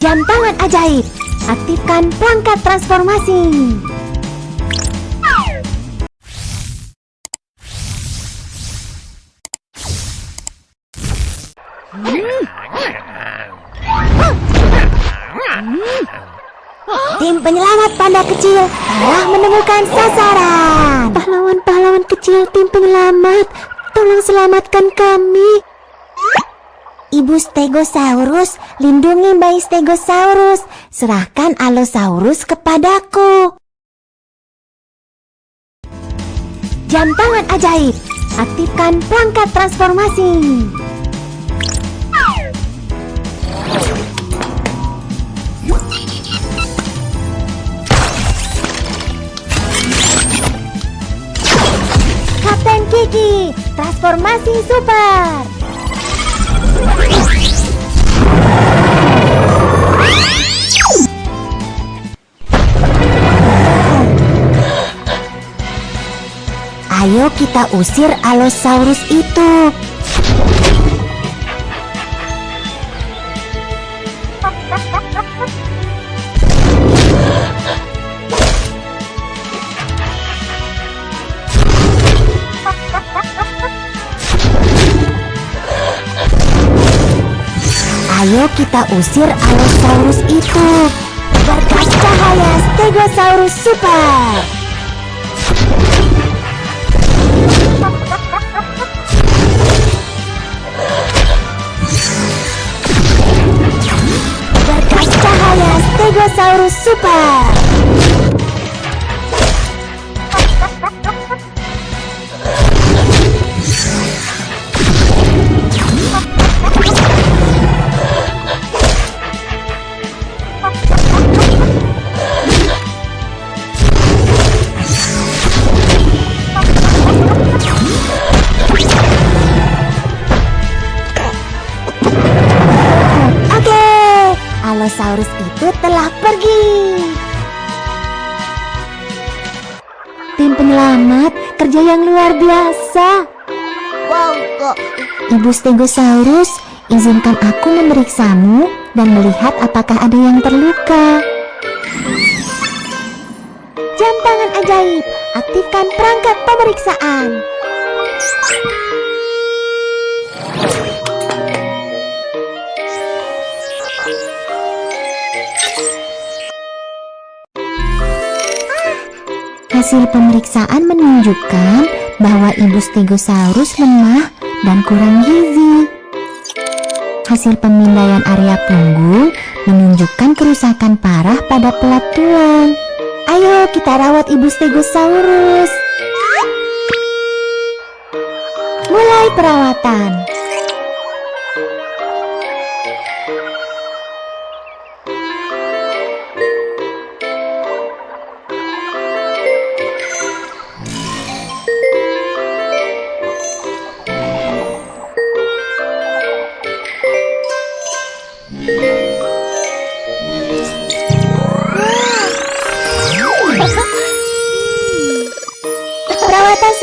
Jam tangan ajaib. Aktifkan perangkat transformasi. Tim penyelamat panda kecil telah menemukan sasaran. Pahlawan-pahlawan kecil tim penyelamat, tolong selamatkan kami. Ibu Stegosaurus, lindungi bayi Stegosaurus. Serahkan Allosaurus kepadaku. Jam tangan ajaib. Aktifkan perangkat transformasi. Kapten Kiki, transformasi super. Ayo kita usir Allosaurus itu. Ayo kita usir Allosaurus itu. Berkas cahaya Stegosaurus Super. Stegosaurus Super. Allosaurus itu Penyelamat, kerja yang luar biasa. Wow, kok Ibu Stegosaurus, izinkan aku memeriksamu dan melihat apakah ada yang terluka. Jam tangan ajaib, aktifkan perangkat pemeriksaan. Hasil pemeriksaan menunjukkan bahwa ibu Stegosaurus lemah dan kurang gizi. Hasil pemindaian area punggung menunjukkan kerusakan parah pada pelat tulang. Ayo kita rawat ibu Stegosaurus. Mulai perawatan.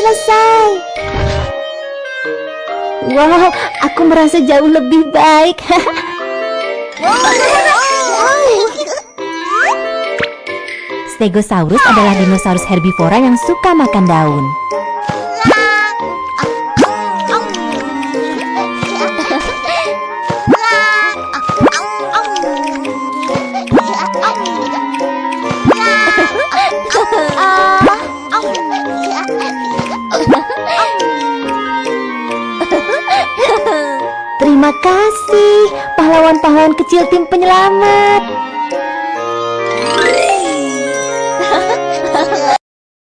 Selesai. Wow, aku merasa jauh lebih baik. Stegosaurus adalah dinosaurus herbivora yang suka makan daun. Kasih, pahlawan-pahlawan kecil tim penyelamat.